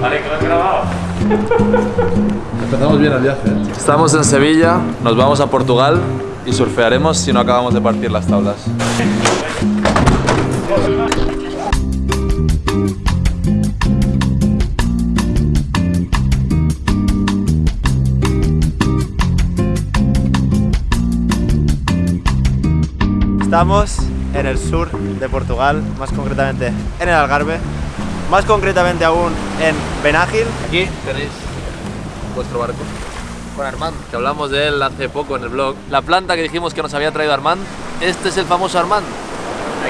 Vale, que lo has grabado. Empezamos bien el viaje. ¿eh? Estamos en Sevilla, nos vamos a Portugal y surfearemos si no acabamos de partir las tablas. Estamos en el sur de Portugal, más concretamente en el Algarve, más concretamente aún en Benágil. Aquí tenéis vuestro barco con Armand, que hablamos de él hace poco en el blog. La planta que dijimos que nos había traído Armand, este es el famoso Armand.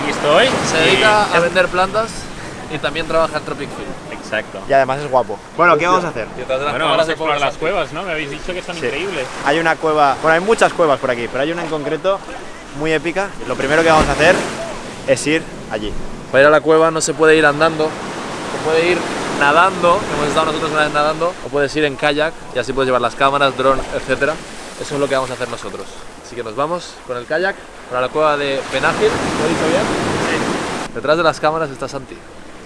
Aquí estoy. Se dedica a vender plantas y también trabaja en Tropic Field. Exacto. Y además es guapo. Bueno, ¿qué vamos a hacer? Bueno, vamos a explorar las cuevas, ¿no? Me habéis dicho que son Sí. increíbles. Hay una cueva, bueno, hay muchas cuevas por aquí, pero hay una en concreto muy épica. Lo primero que vamos a hacer es ir allí. Para ir a la cueva no se puede ir andando, se puede ir nadando, que hemos estado nosotros una vez nadando, o puedes ir en kayak y así puedes llevar las cámaras, dron, etcétera. Eso es lo que vamos a hacer nosotros. Así que nos vamos con el kayak para la cueva de Benágil, ¿lo he dicho bien? Sí. Detrás de las cámaras está Santi.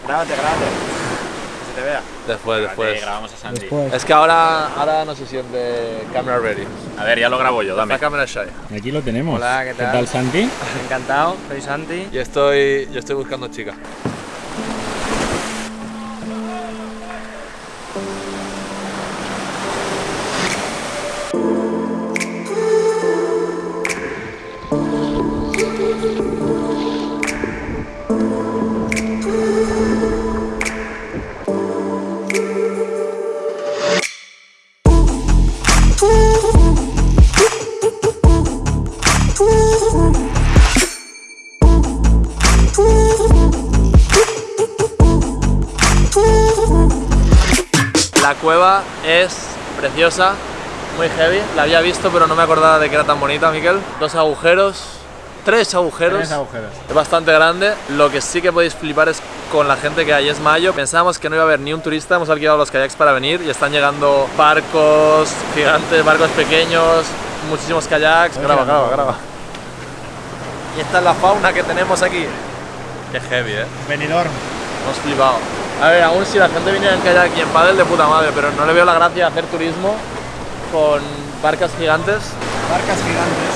Grábate, grábate. Que se te vea. Después, después. Vale, grabamos a Santi. Es que ahora, ahora no se siente camera ready. A ver, ya lo grabo yo, dame. La cámara shy. Aquí lo tenemos. Hola, ¿qué tal? Santi? Encantado, soy Santi. Y estoy, yo estoy buscando chica. La cueva es preciosa, muy heavy. La había visto, pero no me acordaba de que era tan bonita, Miquel. Dos agujeros, tres agujeros. Tres agujeros. Es bastante grande. Lo que sí que podéis flipar es con la gente que hay. Es mayo. Pensábamos que no iba a haber ni un turista. Hemos alquilado los kayaks para venir y están llegando barcos gigantes, barcos pequeños, muchísimos kayaks. Graba, graba, graba. Y esta es la fauna que tenemos aquí. Qué heavy, eh. Benidorm. Hemos flipado. A ver, aún si la gente viniera en kayak y en paddle de puta madre, pero no le veo la gracia de hacer turismo con barcas gigantes. Barcas gigantes.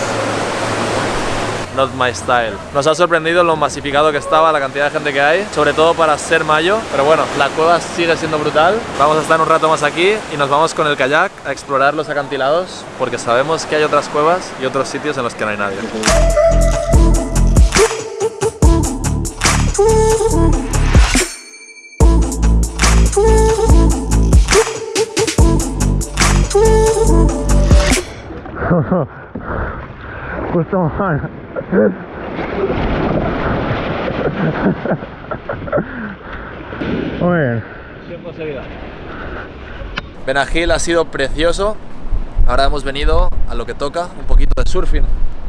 Not my style. Nos ha sorprendido lo masificado que estaba, la cantidad de gente que hay, sobre todo para ser mayo. Pero bueno, la cueva sigue siendo brutal. Vamos a estar un rato más aquí y nos vamos con el kayak a explorar los acantilados porque sabemos que hay otras cuevas y otros sitios en los que no hay nadie. Justo mal. Muy bien. Benagil ha sido precioso. Ahora hemos venido a lo que toca, un poquito de surfing.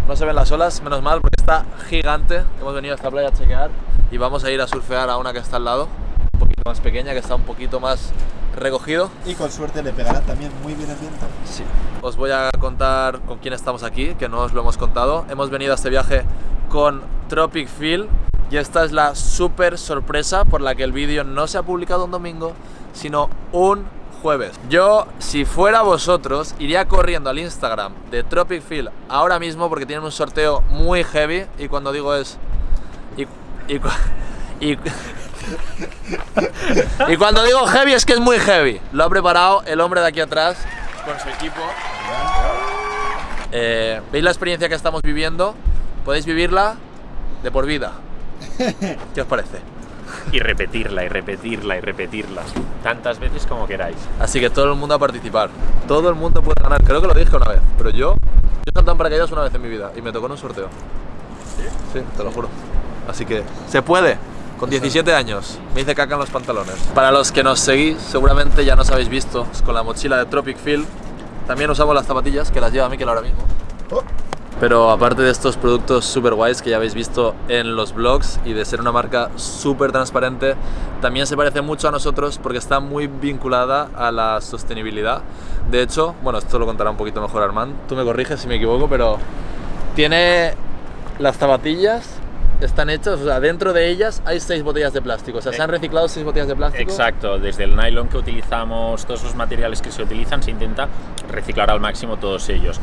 No se ven las olas, menos mal, porque está gigante. Hemos venido a esta playa a chequear y vamos a ir a surfear a una que está al lado, un poquito más pequeña, que está un poquito más recogido. Y con suerte le pegará también muy bien el viento. Sí. Os voy a contar con quién estamos aquí, que no os lo hemos contado. Hemos venido a este viaje con Tropic Feel y esta es la súper sorpresa por la que el vídeo no se ha publicado un domingo, sino un jueves. Yo, si fuera vosotros, iría corriendo al Instagram de Tropic Feel ahora mismo porque tienen un sorteo muy heavy y cuando digo es... Y, y, y, y cuando digo heavy es que es muy heavy. Lo ha preparado el hombre de aquí atrás con su equipo. Eh, ¿Veis la experiencia que estamos viviendo? Podéis vivirla de por vida. ¿Qué os parece? Y repetirla, y repetirla, y repetirla. Tantas veces como queráis. Así que todo el mundo a participar. Todo el mundo puede ganar. Creo que lo dije una vez, pero yo, yo he saltado en paracaídas una vez en mi vida y me tocó en un sorteo. ¿Sí? te lo juro. Así que se puede. Con 17 años me hice caca en los pantalones. Para los que nos seguís, seguramente ya nos habéis visto con la mochila de Tropic Feel. También usamos las zapatillas que las lleva Mikel ahora mismo. Pero aparte de estos productos super guays que ya habéis visto en los blogs y de ser una marca súper transparente, también se parece mucho a nosotros porque está muy vinculada a la sostenibilidad. De hecho, bueno, esto lo contará un poquito mejor Armand, tú me corriges si me equivoco, pero tiene las zapatillas están hechas, o sea, dentro de ellas hay seis botellas de plástico. O sea, se han reciclado seis botellas de plástico. Exacto, desde el nylon que utilizamos, todos los materiales que se utilizan, se intenta reciclar al máximo todos ellos.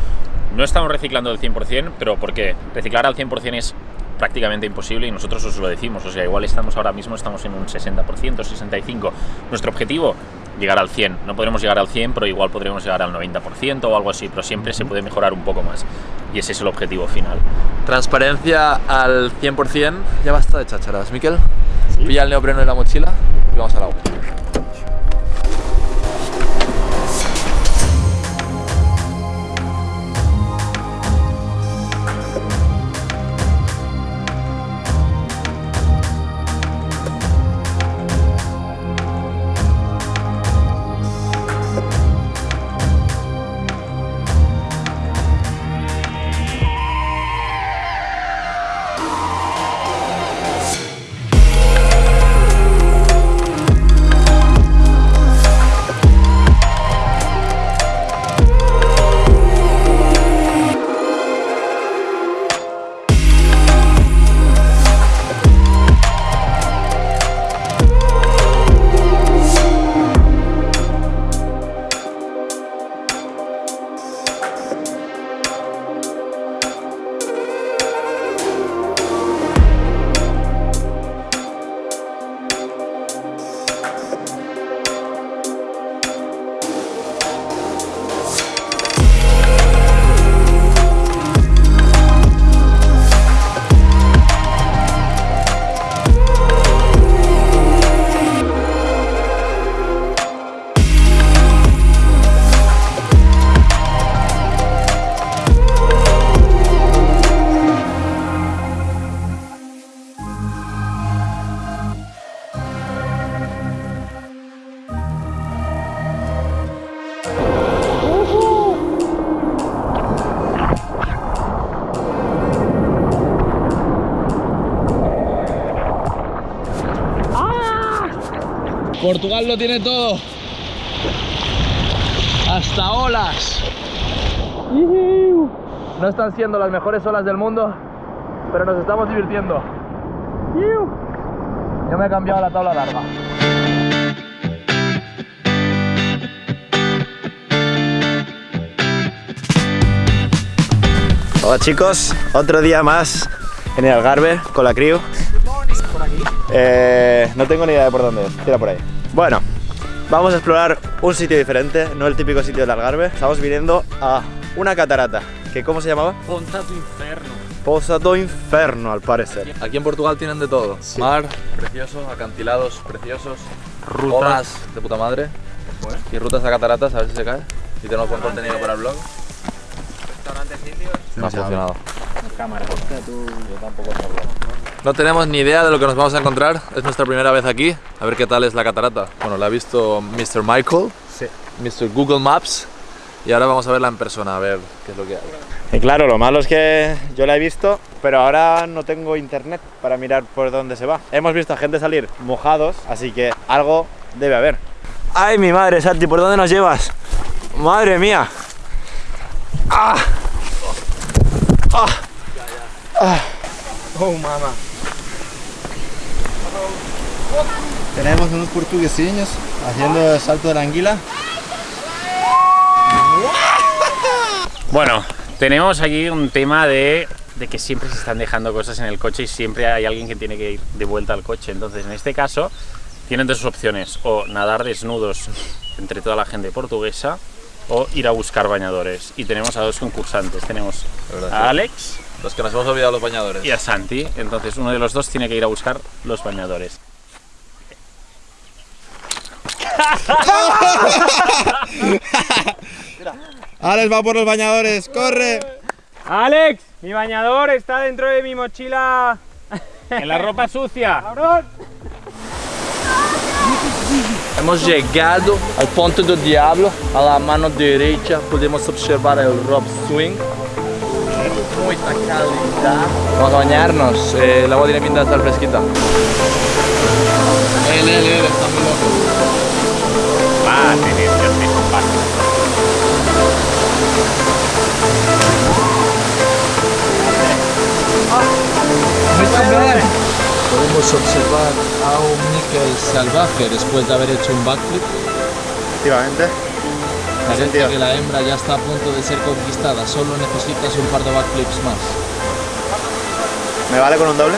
No estamos reciclando al 100%, pero porque reciclar al 100% es prácticamente imposible y nosotros os lo decimos, o sea, igual estamos ahora mismo estamos en un 60%, 65%. Nuestro objetivo llegar al 100. No podremos llegar al 100, pero igual podremos llegar al 90% o algo así, pero siempre se puede mejorar un poco más. Y ese es el objetivo final. Transparencia al 100%. Ya basta de chácharas, Miquel. Pilla el neopreno y la mochila y vamos al agua. Portugal lo tiene todo. Hasta olas. No están siendo las mejores olas del mundo, pero nos estamos divirtiendo. Yo me he cambiado la tabla larga. Hola chicos, otro día más en el Algarve con la crew. Eh, no tengo ni idea de por dónde es, tira por ahí. Bueno, vamos a explorar un sitio diferente, no el típico sitio del Algarve. Estamos viniendo a una catarata, que ¿cómo se llamaba? Ponta tu inferno. Poza do Inferno, al parecer. Aquí en Portugal tienen de todo. Mar, precioso, acantilados preciosos, Rutas. olas de puta madre y rutas a cataratas, a ver si se cae. Y tenemos buen contenido para el blog. No ha funcionado. No tenemos ni idea de lo que nos vamos a encontrar. Es nuestra primera vez aquí. A ver qué tal es la catarata. Bueno, la ha visto Mr. Michael, Sí. Mr. Google Maps. Y ahora vamos a verla en persona, a ver qué es lo que hay. Y claro, lo malo es que yo la he visto, pero ahora no tengo internet para mirar por dónde se va. Hemos visto a gente salir mojados, así que algo debe haber. ¡Ay, mi madre, Santi! ¿Por dónde nos llevas? ¡Madre mía! ¡Ah! ¡Ah! ¡Ah! Oh, mamá. Tenemos unos portuguesinhos haciendo el salto de la anguila. Bueno, tenemos aquí un tema de, de que siempre se están dejando cosas en el coche y siempre hay alguien que tiene que ir de vuelta al coche. Entonces, en este caso, tienen dos opciones: o nadar desnudos entre toda la gente portuguesa, o ir a buscar bañadores. Y tenemos a dos concursantes: tenemos a. Alex Los que nos hemos olvidado los bañadores. y a Santi. Entonces, uno de los dos tiene que ir a buscar los bañadores. Alex va por los bañadores, corre. Alex, mi bañador está dentro de mi mochila. En la ropa sucia. Hemos llegado al Ponte do Diablo, a la mano derecha podemos observar el Rob Swing. Vamos a bañarnos, eh, el agua tiene pinta de estar fresquita. Él, él, él, está muy loco. Ah, sí, sí, yo estoy compacto. Muito Podemos observar a un níquel salvaje después de haber hecho un backflip. Efectivamente. Parece que la hembra ya está a punto de ser conquistada, solo necesitas un par de backflips más. ¿Me vale con un doble?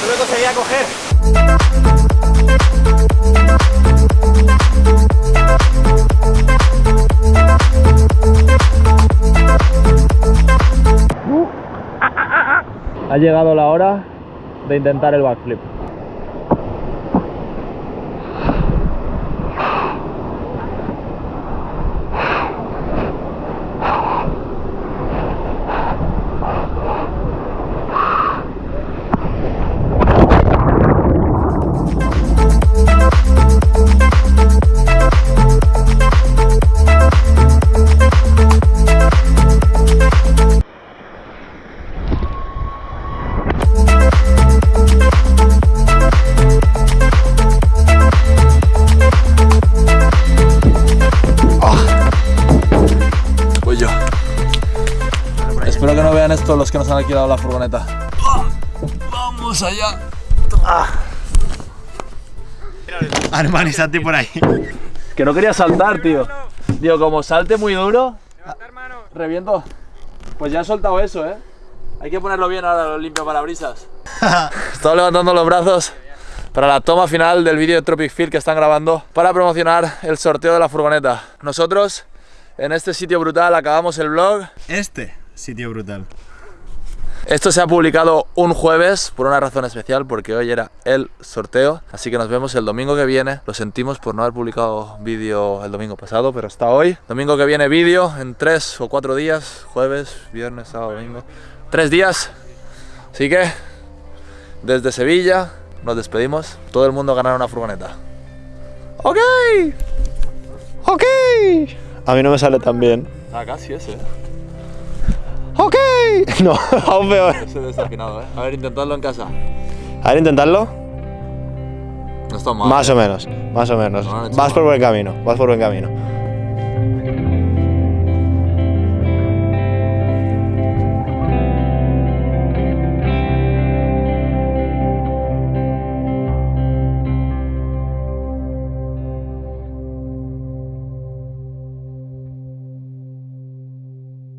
No me conseguía coger. Ha llegado la hora de intentar el backflip. Han alquilado la furgoneta. Vamos allá. Armani, Santi por ahí. Que no quería saltar, tío. Digo, como salte muy duro, reviento. Pues ya he soltado eso, ¿eh? Hay que ponerlo bien ahora, lo limpio parabrisas. Estoy levantando los brazos para la toma final del vídeo de Tropic Field que están grabando para promocionar el sorteo de la furgoneta. Nosotros, en este sitio brutal, acabamos el vlog. Este sitio brutal. Esto se ha publicado un jueves por una razón especial, porque hoy era el sorteo. Así que nos vemos el domingo que viene. Lo sentimos por no haber publicado vídeo el domingo pasado, pero hasta hoy. Domingo que viene vídeo en tres o cuatro días. Jueves, viernes, sábado, domingo. Tres días. Así que, desde Sevilla, nos despedimos. Todo el mundo ganará una furgoneta. ¡Ok! ¡Ok! A mí no me sale tan bien. Ah, casi ese. ¡Ok! No, aún peor. Desafinado, ¿eh? A ver, intentadlo en casa. A ver, intentarlo. No está mal. Más ¿eh? o menos, más o menos. No, no, Vas por buen camino, vas por buen camino.